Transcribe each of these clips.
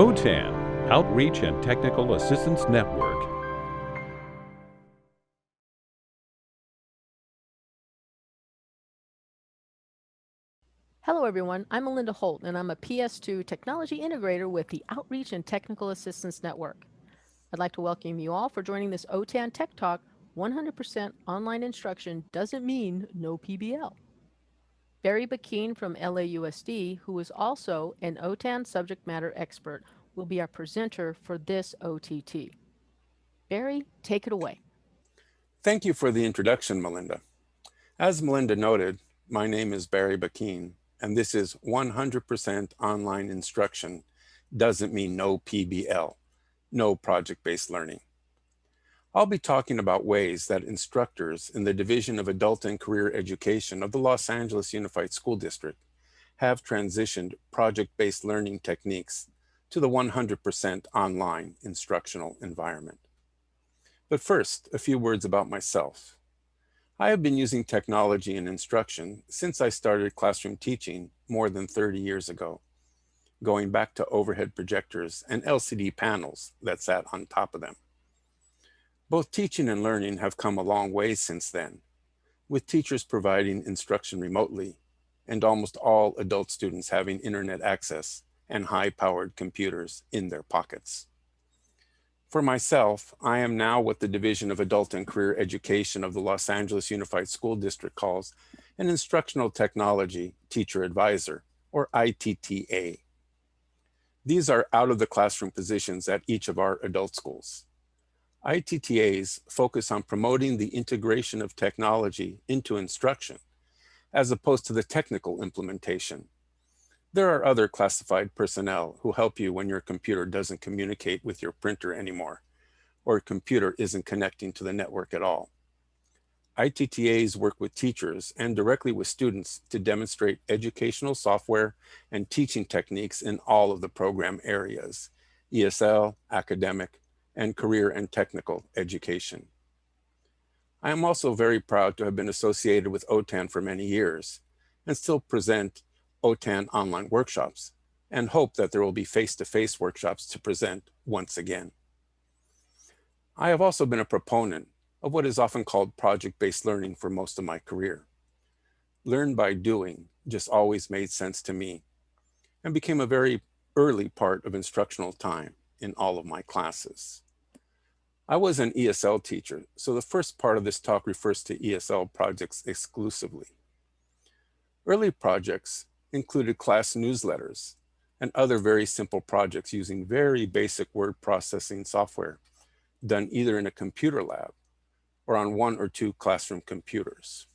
OTAN, Outreach and Technical Assistance Network. Hello everyone, I'm Melinda Holt and I'm a PS2 Technology Integrator with the Outreach and Technical Assistance Network. I'd like to welcome you all for joining this OTAN Tech Talk 100% online instruction doesn't mean no PBL. Barry Bakin from LAUSD, who is also an OTAN subject matter expert, will be our presenter for this OTT. Barry, take it away. Thank you for the introduction, Melinda. As Melinda noted, my name is Barry Bakin, and this is 100% online instruction doesn't mean no PBL, no project-based learning. I'll be talking about ways that instructors in the Division of Adult and Career Education of the Los Angeles Unified School District have transitioned project-based learning techniques to the 100% online instructional environment. But first, a few words about myself. I have been using technology in instruction since I started classroom teaching more than 30 years ago, going back to overhead projectors and LCD panels that sat on top of them. Both teaching and learning have come a long way since then, with teachers providing instruction remotely and almost all adult students having internet access and high-powered computers in their pockets. For myself, I am now what the Division of Adult and Career Education of the Los Angeles Unified School District calls an Instructional Technology Teacher Advisor, or ITTA. These are out of the classroom positions at each of our adult schools. ITTAs focus on promoting the integration of technology into instruction, as opposed to the technical implementation there are other classified personnel who help you when your computer doesn't communicate with your printer anymore, or your computer isn't connecting to the network at all. ITTAs work with teachers and directly with students to demonstrate educational software and teaching techniques in all of the program areas, ESL, academic, and career and technical education. I am also very proud to have been associated with OTAN for many years and still present OTAN online workshops and hope that there will be face-to-face -face workshops to present once again. I have also been a proponent of what is often called project-based learning for most of my career. Learn by doing just always made sense to me and became a very early part of instructional time in all of my classes. I was an ESL teacher, so the first part of this talk refers to ESL projects exclusively. Early projects included class newsletters and other very simple projects using very basic word processing software done either in a computer lab or on one or two classroom computers.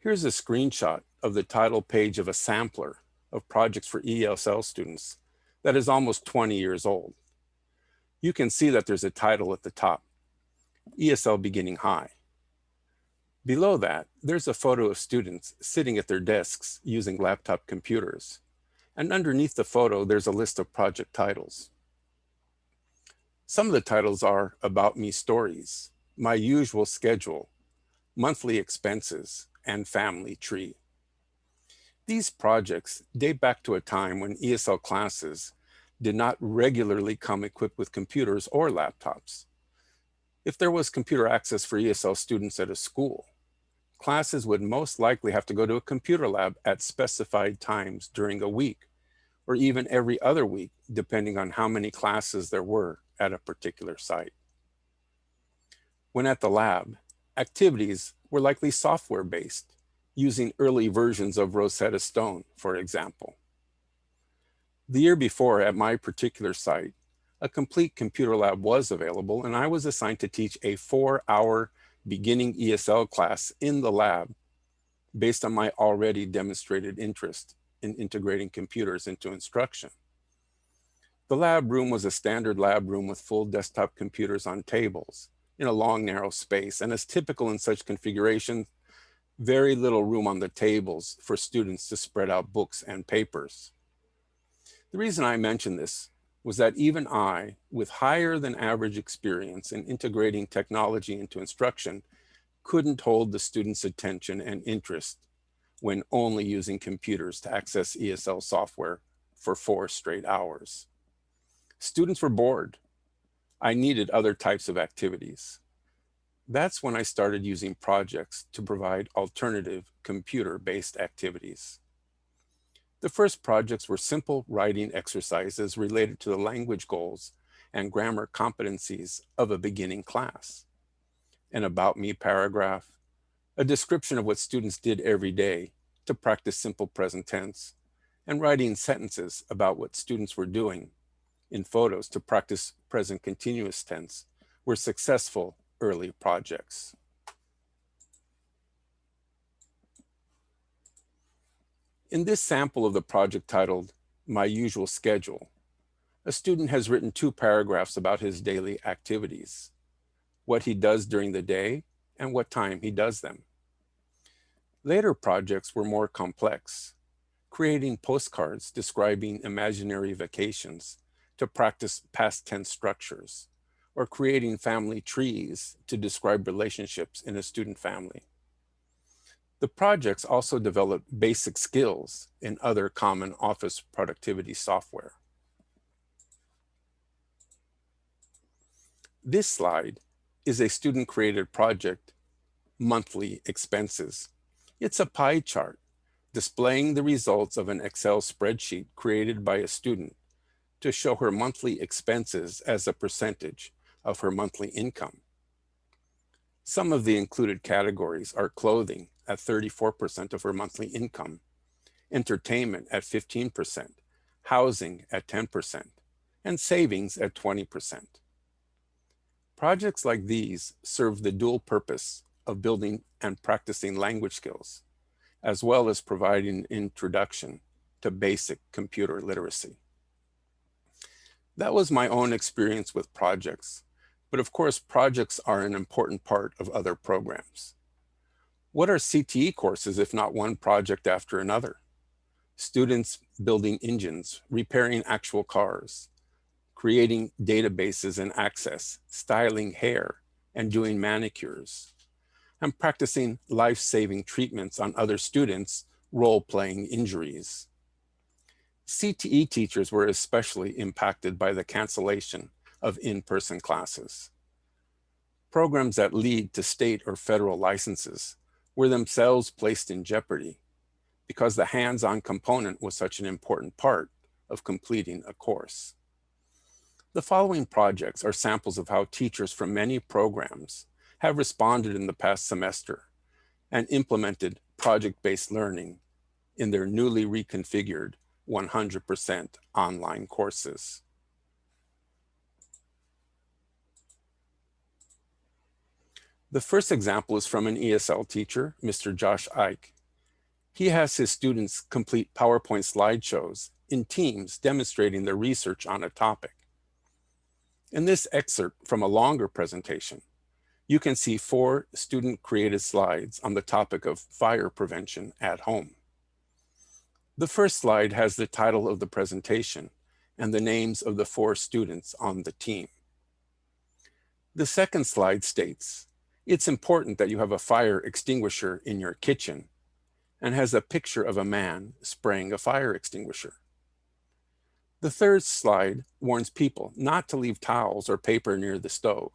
Here's a screenshot of the title page of a sampler of projects for ESL students that is almost 20 years old. You can see that there's a title at the top, ESL Beginning High. Below that, there's a photo of students sitting at their desks using laptop computers. And underneath the photo, there's a list of project titles. Some of the titles are About Me Stories, My Usual Schedule, Monthly Expenses, and Family Tree. These projects date back to a time when ESL classes did not regularly come equipped with computers or laptops. If there was computer access for ESL students at a school, classes would most likely have to go to a computer lab at specified times during a week, or even every other week, depending on how many classes there were at a particular site. When at the lab, activities were likely software-based, using early versions of Rosetta Stone, for example. The year before at my particular site, a complete computer lab was available and I was assigned to teach a four hour beginning ESL class in the lab based on my already demonstrated interest in integrating computers into instruction. The lab room was a standard lab room with full desktop computers on tables in a long, narrow space. And as typical in such configurations, very little room on the tables for students to spread out books and papers. The reason I mention this was that even I, with higher than average experience in integrating technology into instruction, couldn't hold the students' attention and interest when only using computers to access ESL software for four straight hours. Students were bored. I needed other types of activities. That's when I started using projects to provide alternative computer-based activities. The first projects were simple writing exercises related to the language goals and grammar competencies of a beginning class. An about me paragraph, a description of what students did every day to practice simple present tense, and writing sentences about what students were doing in photos to practice present continuous tense were successful early projects. In this sample of the project titled My Usual Schedule, a student has written two paragraphs about his daily activities, what he does during the day and what time he does them. Later projects were more complex, creating postcards describing imaginary vacations to practice past tense structures, or creating family trees to describe relationships in a student family. The projects also developed basic skills in other common office productivity software. This slide is a student-created project, Monthly Expenses. It's a pie chart displaying the results of an Excel spreadsheet created by a student to show her monthly expenses as a percentage of her monthly income. Some of the included categories are clothing at 34% of her monthly income, entertainment at 15%, housing at 10%, and savings at 20%. Projects like these serve the dual purpose of building and practicing language skills, as well as providing introduction to basic computer literacy. That was my own experience with projects, but of course projects are an important part of other programs. What are CTE courses if not one project after another? Students building engines, repairing actual cars, creating databases and access, styling hair, and doing manicures. and practicing life-saving treatments on other students role-playing injuries. CTE teachers were especially impacted by the cancellation of in-person classes. Programs that lead to state or federal licenses were themselves placed in jeopardy because the hands-on component was such an important part of completing a course. The following projects are samples of how teachers from many programs have responded in the past semester and implemented project-based learning in their newly reconfigured 100% online courses. The first example is from an ESL teacher, Mr. Josh Ike. He has his students complete PowerPoint slideshows in teams demonstrating their research on a topic. In this excerpt from a longer presentation, you can see four student-created slides on the topic of fire prevention at home. The first slide has the title of the presentation and the names of the four students on the team. The second slide states, it's important that you have a fire extinguisher in your kitchen and has a picture of a man spraying a fire extinguisher. The third slide warns people not to leave towels or paper near the stove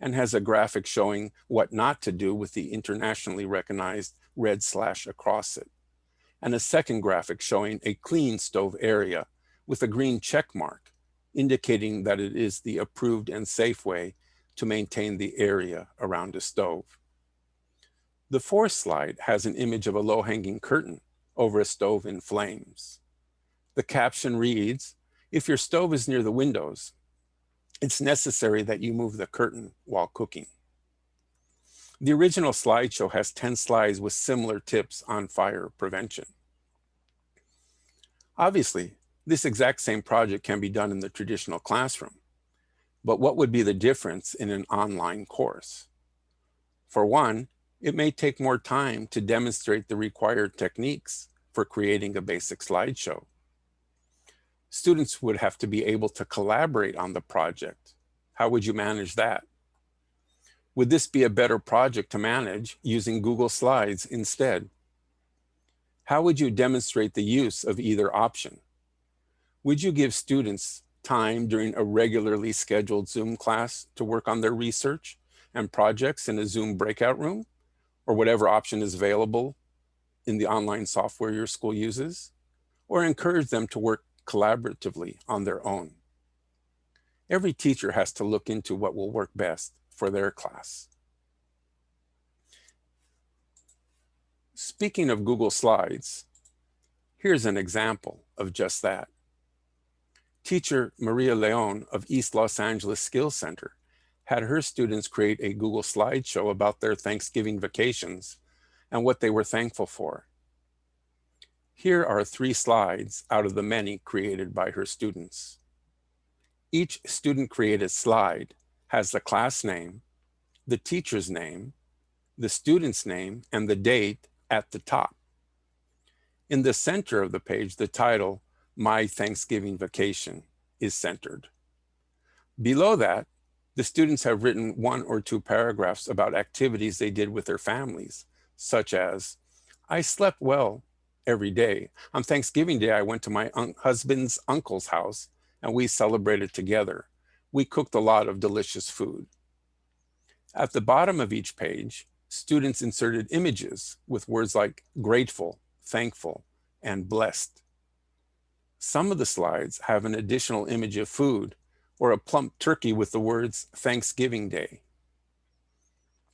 and has a graphic showing what not to do with the internationally recognized red slash across it. And a second graphic showing a clean stove area with a green check mark, indicating that it is the approved and safe way to maintain the area around a stove. The fourth slide has an image of a low-hanging curtain over a stove in flames. The caption reads, if your stove is near the windows, it's necessary that you move the curtain while cooking. The original slideshow has 10 slides with similar tips on fire prevention. Obviously, this exact same project can be done in the traditional classroom, but what would be the difference in an online course? For one, it may take more time to demonstrate the required techniques for creating a basic slideshow students would have to be able to collaborate on the project. How would you manage that? Would this be a better project to manage using Google Slides instead? How would you demonstrate the use of either option? Would you give students time during a regularly scheduled Zoom class to work on their research and projects in a Zoom breakout room or whatever option is available in the online software your school uses, or encourage them to work collaboratively on their own. Every teacher has to look into what will work best for their class. Speaking of Google Slides, here's an example of just that. Teacher Maria Leon of East Los Angeles Skills Center had her students create a Google slideshow about their Thanksgiving vacations and what they were thankful for. Here are three slides out of the many created by her students. Each student created slide has the class name, the teacher's name, the student's name, and the date at the top. In the center of the page, the title, My Thanksgiving Vacation, is centered. Below that, the students have written one or two paragraphs about activities they did with their families, such as, I slept well every day. On Thanksgiving Day, I went to my un husband's uncle's house and we celebrated together. We cooked a lot of delicious food. At the bottom of each page, students inserted images with words like grateful, thankful, and blessed. Some of the slides have an additional image of food or a plump turkey with the words Thanksgiving Day.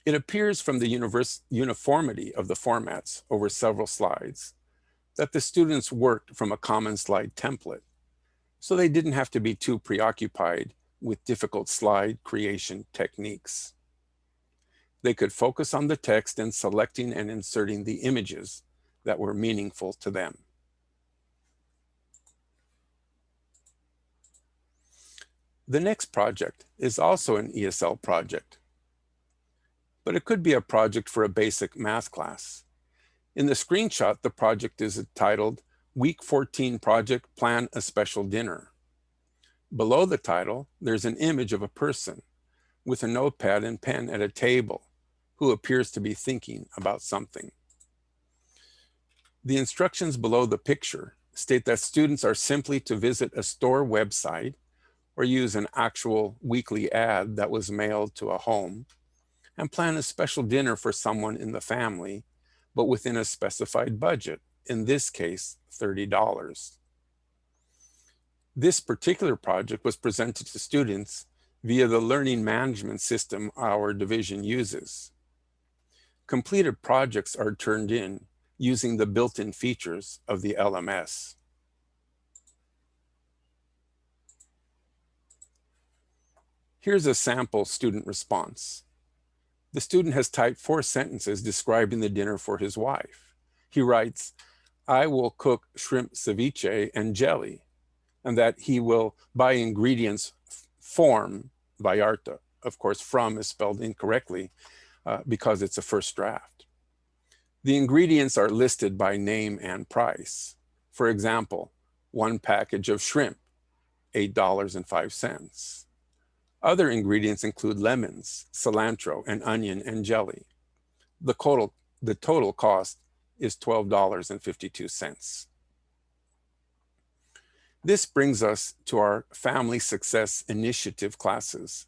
It appears from the uniformity of the formats over several slides that the students worked from a common slide template, so they didn't have to be too preoccupied with difficult slide creation techniques. They could focus on the text and selecting and inserting the images that were meaningful to them. The next project is also an ESL project, but it could be a project for a basic math class. In the screenshot, the project is titled Week 14 Project Plan a Special Dinner. Below the title, there's an image of a person with a notepad and pen at a table who appears to be thinking about something. The instructions below the picture state that students are simply to visit a store website or use an actual weekly ad that was mailed to a home and plan a special dinner for someone in the family, but within a specified budget, in this case, $30. This particular project was presented to students via the learning management system our division uses. Completed projects are turned in using the built-in features of the LMS. Here's a sample student response. The student has typed four sentences describing the dinner for his wife. He writes, I will cook shrimp ceviche and jelly, and that he will buy ingredients form Vallarta. Of course, from is spelled incorrectly uh, because it's a first draft. The ingredients are listed by name and price. For example, one package of shrimp, $8.05. Other ingredients include lemons, cilantro, and onion and jelly. The total, the total cost is $12.52. This brings us to our Family Success Initiative classes.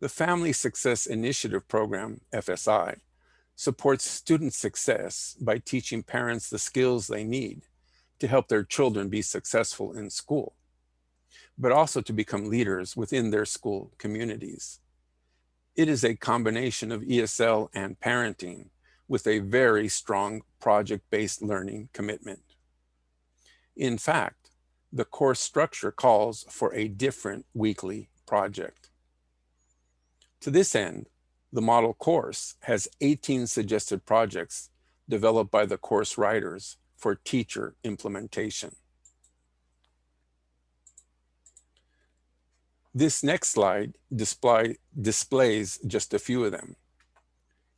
The Family Success Initiative Program, FSI, supports student success by teaching parents the skills they need to help their children be successful in school but also to become leaders within their school communities. It is a combination of ESL and parenting with a very strong project-based learning commitment. In fact, the course structure calls for a different weekly project. To this end, the model course has 18 suggested projects developed by the course writers for teacher implementation. This next slide display, displays just a few of them.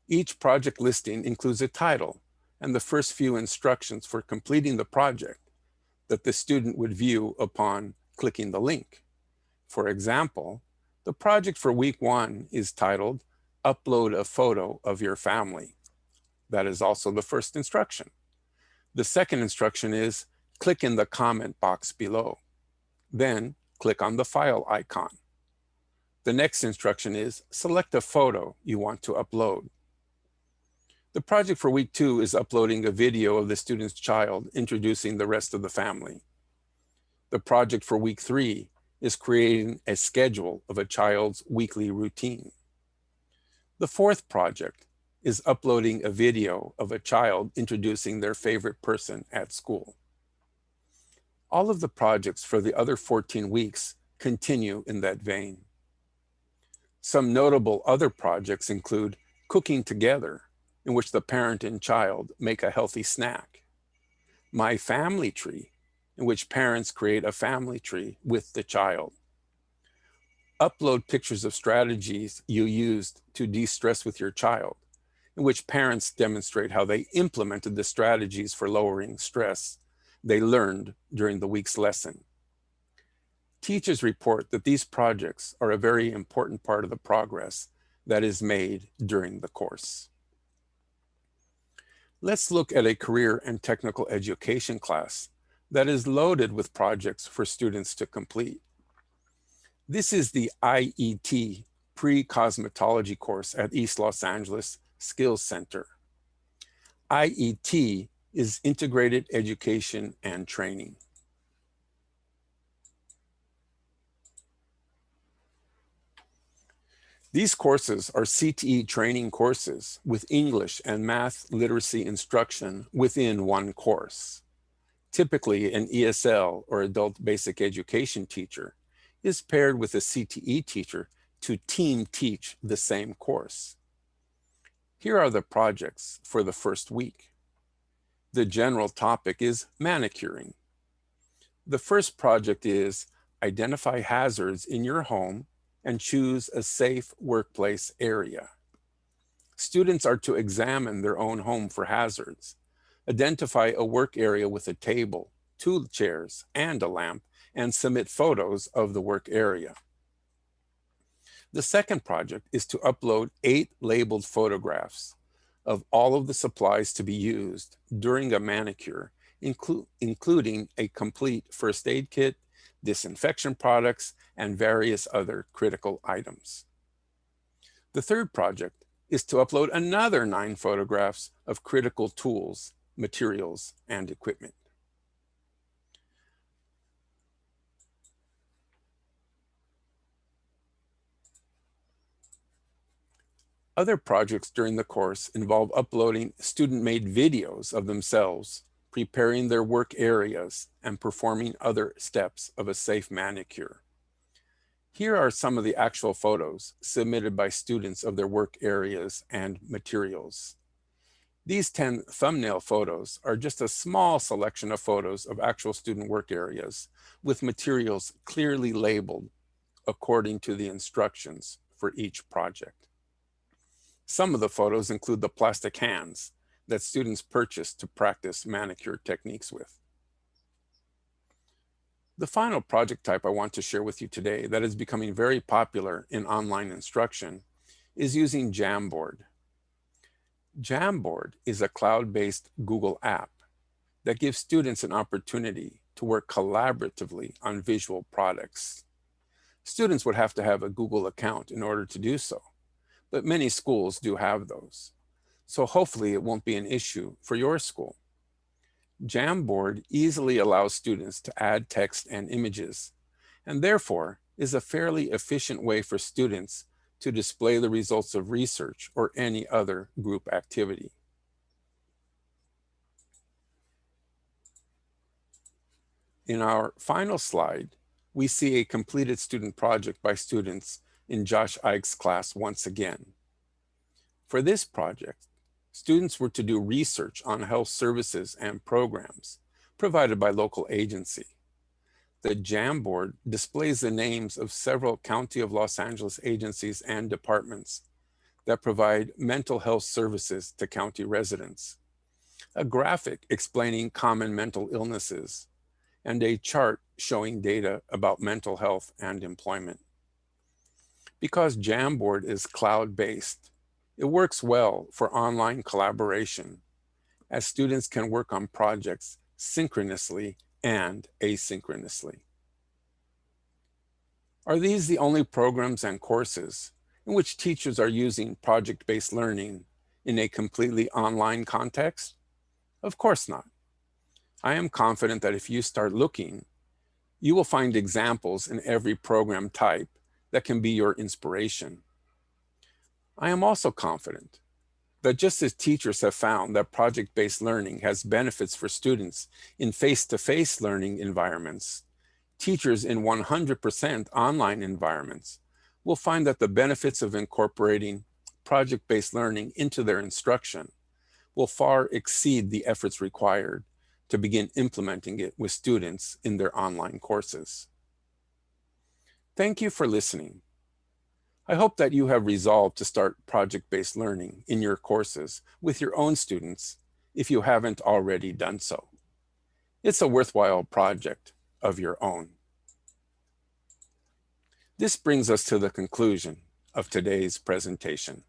Each project listing includes a title and the first few instructions for completing the project that the student would view upon clicking the link. For example, the project for week one is titled Upload a Photo of Your Family. That is also the first instruction. The second instruction is click in the comment box below. Then click on the file icon. The next instruction is select a photo you want to upload. The project for week two is uploading a video of the student's child introducing the rest of the family. The project for week three is creating a schedule of a child's weekly routine. The fourth project is uploading a video of a child introducing their favorite person at school. All of the projects for the other 14 weeks continue in that vein. Some notable other projects include cooking together, in which the parent and child make a healthy snack. My family tree, in which parents create a family tree with the child. Upload pictures of strategies you used to de-stress with your child in which parents demonstrate how they implemented the strategies for lowering stress they learned during the week's lesson. Teachers report that these projects are a very important part of the progress that is made during the course. Let's look at a career and technical education class that is loaded with projects for students to complete. This is the IET pre-cosmetology course at East Los Angeles Skills Center. IET is Integrated Education and Training. These courses are CTE training courses with English and math literacy instruction within one course. Typically, an ESL or adult basic education teacher is paired with a CTE teacher to team teach the same course. Here are the projects for the first week. The general topic is manicuring. The first project is identify hazards in your home and choose a safe workplace area. Students are to examine their own home for hazards, identify a work area with a table, two chairs, and a lamp, and submit photos of the work area. The second project is to upload eight labeled photographs of all of the supplies to be used during a manicure, inclu including a complete first aid kit, disinfection products, and various other critical items. The third project is to upload another nine photographs of critical tools, materials, and equipment. Other projects during the course involve uploading student-made videos of themselves, preparing their work areas, and performing other steps of a safe manicure. Here are some of the actual photos submitted by students of their work areas and materials. These 10 thumbnail photos are just a small selection of photos of actual student work areas with materials clearly labeled according to the instructions for each project. Some of the photos include the plastic hands that students purchase to practice manicure techniques with. The final project type I want to share with you today that is becoming very popular in online instruction is using Jamboard. Jamboard is a cloud-based Google app that gives students an opportunity to work collaboratively on visual products. Students would have to have a Google account in order to do so but many schools do have those. So hopefully it won't be an issue for your school. Jamboard easily allows students to add text and images, and therefore is a fairly efficient way for students to display the results of research or any other group activity. In our final slide, we see a completed student project by students in Josh Ike's class once again. For this project, students were to do research on health services and programs provided by local agency. The Jamboard displays the names of several County of Los Angeles agencies and departments that provide mental health services to county residents, a graphic explaining common mental illnesses, and a chart showing data about mental health and employment. Because Jamboard is cloud-based, it works well for online collaboration as students can work on projects synchronously and asynchronously. Are these the only programs and courses in which teachers are using project-based learning in a completely online context? Of course not. I am confident that if you start looking, you will find examples in every program type that can be your inspiration. I am also confident that just as teachers have found that project-based learning has benefits for students in face-to-face -face learning environments, teachers in 100% online environments will find that the benefits of incorporating project-based learning into their instruction will far exceed the efforts required to begin implementing it with students in their online courses. Thank you for listening. I hope that you have resolved to start project-based learning in your courses with your own students if you haven't already done so. It's a worthwhile project of your own. This brings us to the conclusion of today's presentation.